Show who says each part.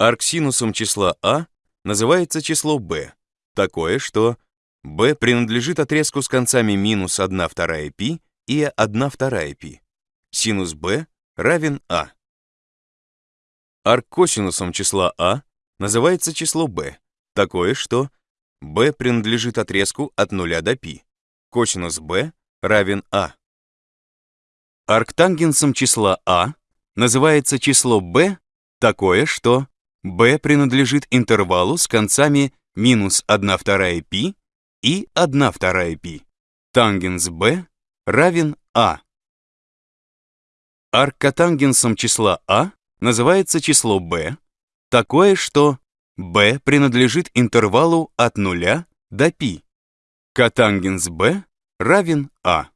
Speaker 1: Арксинусом числа а называется число b, такое, что b принадлежит отрезку с концами минус 1 вторая π и 1 вторая π. Синус b равен а. Арккосинусом числа а называется число b, такое, что b принадлежит отрезку от 0 до π. Косинус b равен а. Арктангенсом числа а называется число b, такое, что b принадлежит интервалу с концами минус 1 вторая π и 1 вторая π. Тангенс b равен а. Аркотангенсом числа а называется число b, такое, что b принадлежит интервалу от 0 до π. Котангенс b равен а.